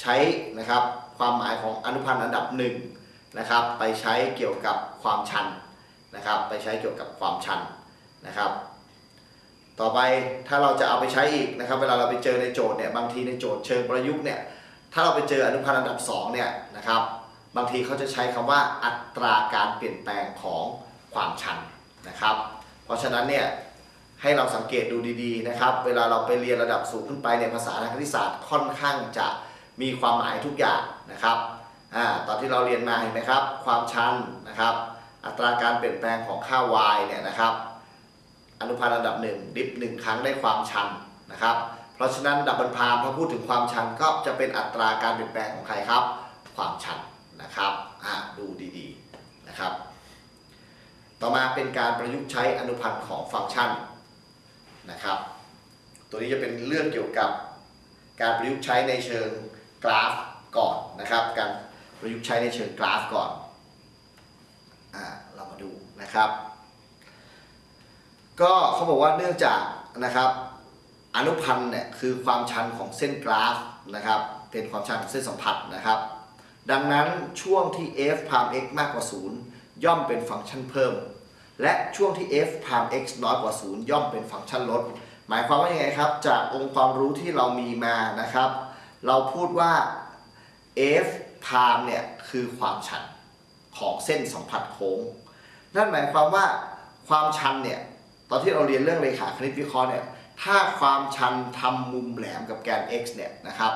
ใช้นะครับความหมายของอนุพันธ์อันดับหนึ่งนะครับไปใช้เกี่ยวกับความชันนะครับไปใช้เกี่ยวกับความชันนะครับ ต่อไปถ้าเราจะเอาไปใช้อีกนะครับเวลาเราไปเจอในโจทย์เนี่ยบางทีในโจทย์เชิงประยุกต์เนี่ยถ้าเราไปเจออนุพันธ์อันดับสองเนี่ยนะครับบางทีเขาจะใช้คำว่าอัตราการเปลี่ยนแปลงของความชันนะครับ เพราะฉะนั้นเนี่ยให้เราสังเกตดูดีๆนะครับ เวลาเราไปเรียนระดับสูงขึ้นไปในยภาษาทางคณิตศาสตร์ค่อนข้างจะ มีความหมายทุกอย่างนะครับอ่าตอนที่เราเรียนมาเห็นไหมครับ ความชันนะครับ อัตราการเปลี่ยนแปลงของค่า y เนี่ยนะครับ อนุพันธ์อันดับหนึ่งดิฟหนึ่งครั้งได้ความชันนะครับ เพราะฉะนั้นดับบนพามพอพูดถึงความชันก็จะเป็นอัตราการเปลี่ยนแปลงของใครครับ ความชันนะครับดูดีๆนะครับ ต่อมาเป็นการประยุกต์ใช้อนุพันธ์ของฟังก์ชันนะครับ ตัวนี้จะเป็นเรื่องเกี่ยวกับการประยุกต์ใช้ในเชิง กราฟก่อนนะครับ การประยุกต์ใช้ในเชิงกราฟก่อนอ่าเรามาดูนะครับ ก็เขาบอกว่าเนื่องจากนะครับอนุพันธ์เนี่ยคือความชันของเส้นกราฟนะครับ เป็นความชันของเส้นสัมผัสนะครับ ดังนั้นช่วงที่ f พาม x มากกว่า 0 ย่อมเป็นฟังก์ชันเพิ่ม และช่วงที่ f พาม x น้อยกว่า 0 ย่อมเป็นฟังก์ชันลด หมายความว่ายังไงครับ จากองค์ความรู้ที่เรามีมานะครับ เราพูดว่า f พามเนี่ยคือความชันของเส้นสัมผัสโค้ง นั่นหมายความว่าความชันเนี่ยตอนที่เราเรียนเรื่องเลขาคณิตวิเคราะห์เนี่ยถ้าความชันทำมุมแหลมกับแกน x เนี่ยนะครับ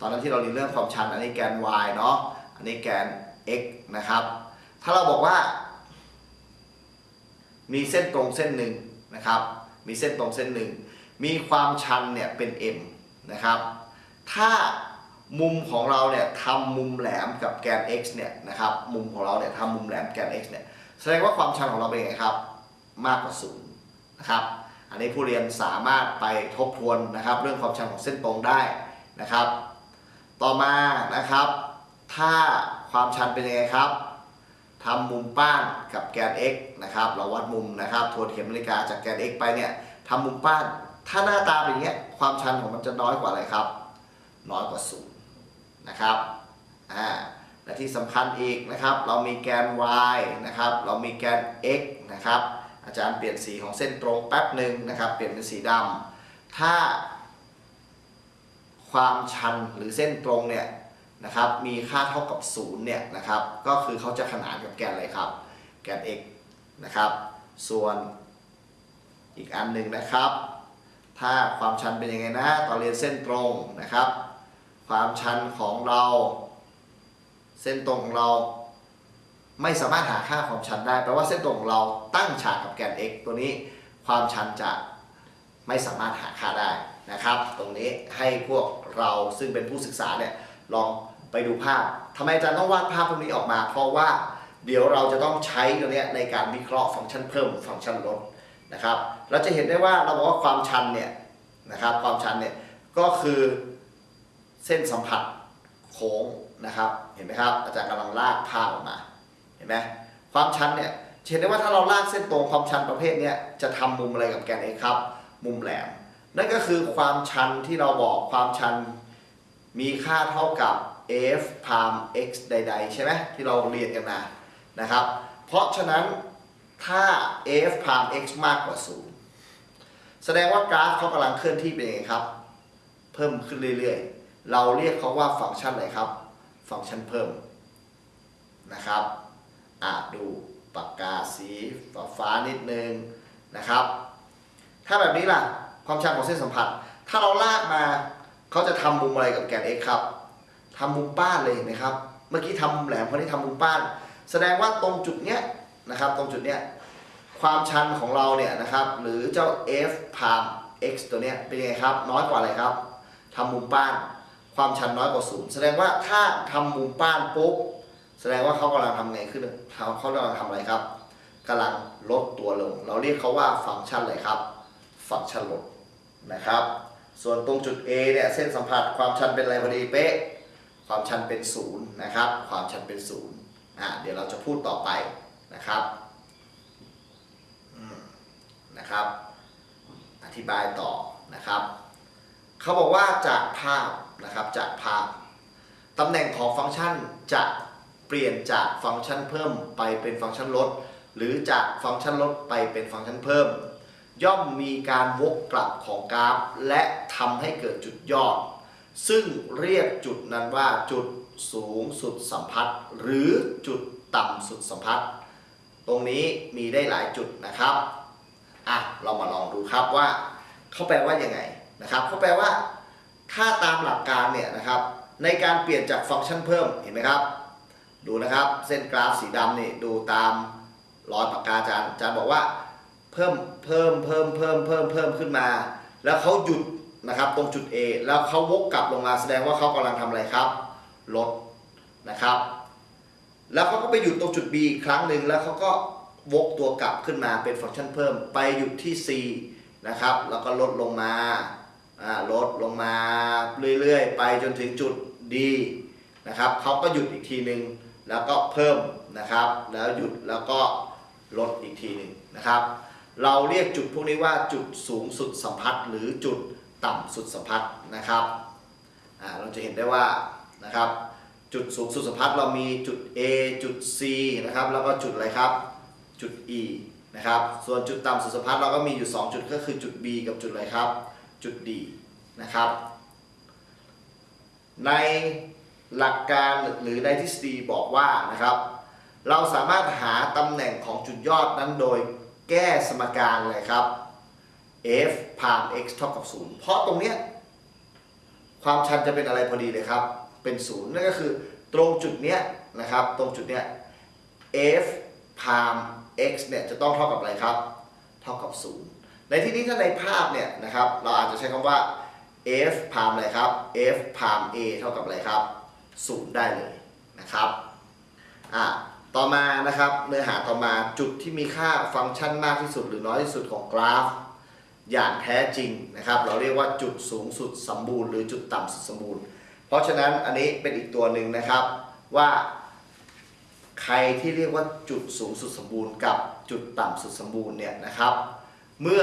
ตอนนั้นที่เราเรียนเรื่องความชันอันนี้แกน y เนาะอันนี้แกน x นะครับ ถ้าเราบอกว่า มีเส้นตรงเส้นหนึ่งนะครับ มีเส้นตรงเส้นหนึ่งมีความชันเนี่ยเป็น m นะครับ ถ้ามุมของเราเนี่ยทำมุมแหลมกับแกน x เนี่ยนะครับมุมของเราเนี่ยทำมุมแหลมแกน x เนี่ยแสดงว่าความชันของเราเป็นไงครับ มากกว่าศูนย์นะครับอันนี้ผู้เรียนสามารถไปทบทวนนะครับ เรื่องความชันของเส้นตรงได้นะครับ ต่อมานะครับ ถ้าความชันเป็นยังไงครับทำมุมป้านกับแกน x นะครับ เราวัดมุมนะครับทวนเข็มนาฬิกาจากแกน x ไปเนี่ยทำมุมป้าน ถ้าหน้าตาเป็นอย่างเงี้ยความชันของมันจะน้อยกว่าอะไรครับ น้อยกว่าศูนย์นะครับอ่าและที่สำคัญอีกนะครับ เรามีแกน y นะครับ เรามีแกน x นะครับ อาจารย์เปลี่ยนสีของเส้นตรงแป๊บหนึ่งนะครับ เปลี่ยนเป็นสีดำถ้า ความชันหรือเส้นตรงเนี่ยนะครับ มีค่าเท่ากับ0เนี่ยนะครับ ก็คือเขาจะขนานกับแกนอะไรครับ แกน x นะครับ ส่วนอีกอันหนึ่งนะครับ ถ้าความชันเป็นยังไงนะตอนเรียนเส้นตรงนะครับ ความชันของเรา เส้นตรงของเรา ไม่สามารถหาค่าความชันได้แปลว่าเส้นตรงของเราตั้งฉากกับแกน x ตัวนี้ความชันจะไม่สามารถหาค่าได้นะครับ ตรงนี้ให้พวกเราซึ่งเป็นผู้ศึกษาเนี่ยลองไปดูภาพทำไมอาจารย์ต้องวาดภาพพวกนี้ออกมา เพราะว่าเดี๋ยวเราจะต้องใช้ตัวนี้ในการวิเคราะห์ฟังก์ชันเพิ่มฟังก์ชันลดนะครับ เราจะเห็นได้ว่าเราบอกว่าความชันเนี่ยนะครับความชันเนี่ยก็คือ เส้นสัมผัสโค้งนะครับ เห็นไหมครับ อาจารย์กำลังลากภาพออกมา เห็นไหมความชันเนี่ยเห็นได้ว่าถ้าเราลากเส้นตรงความชันประเภทนี้จะทำมุมอะไรกับแกน x ครับ มุมแหลม นั่นก็คือความชันที่เราบอกความชันมีค่าเท่ากับ f พาม x ใด ๆ ใช่ไหมที่เราเรียนกันมานะครับ เพราะฉะนั้นถ้า f พาม x มากกว่า 0 แสดงว่ากราฟเขากำลังเคลื่อนที่เป็นยังไงครับ เพิ่มขึ้นเรื่อยๆ เราเรียกเขาว่าฟังก์ชันอะไรครับ ฟังก์ชันเพิ่มนะครับอะดูปากกาสีฟ้าฟานิดนึงนะครับ ถ้าแบบนี้ล่ะความชันของเส้นสัมผัส ถ้าเราลากมาเขาจะทำมุมอะไรกับแกน x ครับทำมุมป้านเลยเห็นไหมครับ เมื่อกี้ทำมุมแหลมคนนี้ทำมุมป้าน แสดงว่าตรงจุดเนี้ยนะครับ ตรงจุดเนี้ยความชันของเราเนี่ยนะครับ หรือเจ้า f พาม x ตัวเนี้ยเป็นยังไงครับ น้อยกว่าอะไรครับทำมุมป้าน ความชันน้อยกว่าศูนย์แสดงว่าถ้าทำมุมป้านปุ๊บแสดงว่าเขากำลังทำไงขึ้นเขาเขากำลังทำอะไรครับกำลังลดตัวลง เราเรียกเขาว่าฟังก์ชันอะไรครับ ฟังก์ชันลดนะครับ ส่วนตรงจุด A เนี่ยเส้นสัมผัสความชันเป็นอะไรพอดีเป๊ะความชันเป็นศูนย์นะครับ ความชันเป็นศูนย์อะเดี๋ยวเราจะพูดต่อไปนะครับนะครับ อธิบายต่อนะครับ เขาบอกว่าจากภาพ นะครับจากภาพตำแหน่งของฟังก์ชันจะเปลี่ยนจากฟังก์ชันเพิ่มไปเป็นฟังก์ชันลด หรือจากฟังก์ชันลดไปเป็นฟังก์ชันเพิ่ม ย่อมมีการวกกลับของกราฟ และทำให้เกิดจุดยอด ซึ่งเรียกจุดนั้นว่าจุดสูงสุดสัมพัทธ์ หรือจุดต่ำสุดสัมพัทธ์ ตรงนี้มีได้หลายจุดนะครับอะเรามาลองดูครับว่าเขาแปลว่ายังไงนะครับเขาแปลว่า ถ้าตามหลักการเนี่ยนะครับในการเปลี่ยนจากฟังก์ชันเพิ่มเห็นไหมครับ ดูนะครับเส้นกราฟสีดำนี่ดูตามรอยปากกาอาจารย์อาจารย์บอกว่าเพิ่มเพิ่มเพิ่มเพิ่มเพิ่มเพิ่มขึ้นมา แล้วเขาหยุดนะครับตรงจุด A แล้วเขาวกกลับลงมาแสดงว่าเขากำลังทำอะไรครับลดนะครับ แล้วเขาก็ไปหยุดตรงจุด B อีกครั้งหนึ่งแล้วเขาก็วกตัวกลับขึ้นมาเป็นฟังก์ชันเพิ่ม ไปหยุดที่ C นะครับแล้วก็ลดลงมา ลดลงมาเรื่อยๆ ไปจนถึงจุด D นะครับเขาก็หยุดอีกทีหนึ่งแล้วก็เพิ่มนะครับ แล้วหยุดแล้วก็ลดอีกทีหนึ่งนะครับ เราเรียกจุดพวกนี้ว่าจุดสูงสุดสัมพัทธ์หรือจุดต่ำสุดสัมพัทธ์นะครับเราจะเห็นได้ว่านะครับจุดสูงสุดสัมพัทธ์เรามีจุด A จุด C นะครับแล้วก็จุดอะไรครับจุด E นะครับส่วนจุดต่ำสุดสัมพัทธ์เราก็มีอยู่ 2 จุดก็คือจุด B กับจุดอะไรครับ จุด D นะครับ ในหลักการหรือในทฤษฎีบอกว่านะครับ เราสามารถหาตำแหน่งของจุดยอดนั้นโดยแก้สมการเลยครับ f พาม x เท่ากับ 0 เพราะตรงเนี้ยความชันจะเป็นอะไรพอดีเลยครับ เป็น 0 นั่นก็คือตรงจุดเนี้ยนะครับ ตรงจุดเนี้ย f พาม x เนี่ยจะต้องเท่ากับอะไรครับ เท่ากับ 0 ในที่นี้ถ้าในภาพเนี่ยนะครับเราอาจจะใช้คำว่า f พามอะไรครับ f พาม a เท่ากับอะไรครับ0ได้เลยนะครับอะต่อมานะครับเนื้อหาต่อมาจุดที่มีค่าฟังก์ชันมากที่สุดหรือน้อยที่สุดของกราฟ อย่างแท้จริงนะครับ เราเรียกว่าจุดสูงสุดสมบูรณ์หรือจุดต่ำสุดสมบูรณ์ เพราะฉะนั้นอันนี้เป็นอีกตัวหนึ่งนะครับว่าใครที่เรียกว่าจุดสูงสุดสมบูรณ์กับจุดต่ำสุดสมบูรณ์เนี่ยนะครับ เมื่อ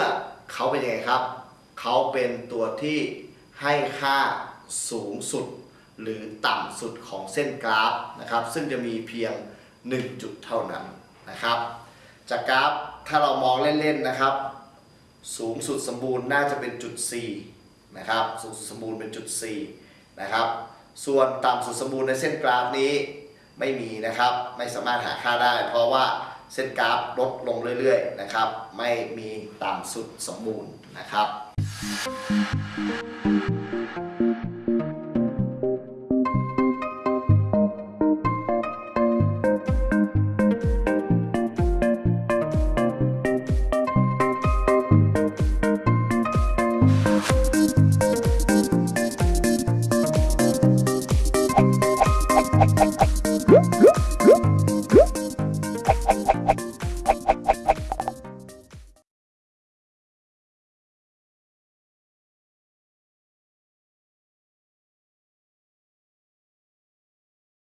เขาเป็นยังไงครับ เขาเป็นตัวที่ให้ค่าสูงสุด หรือต่ำสุดของเส้นกราฟนะครับ ซึ่งจะมีเพียง 1 จุดเท่านั้นนะครับ จากกราฟถ้าเรามองเล่นๆนะครับ สูงสุดสมบูรณ์น่าจะเป็นจุด C นะครับสูงสุดสมบูรณ์เป็นจุด C นะครับส่วนต่ำสุดสมบูรณ์ในเส้นกราฟนี้ไม่มีนะครับ ไม่สามารถหาค่าได้ เพราะว่า เส้นกราฟลดลงเรื่อยๆนะครับ ไม่มีต่ำสุดสมบูรณ์นะครับ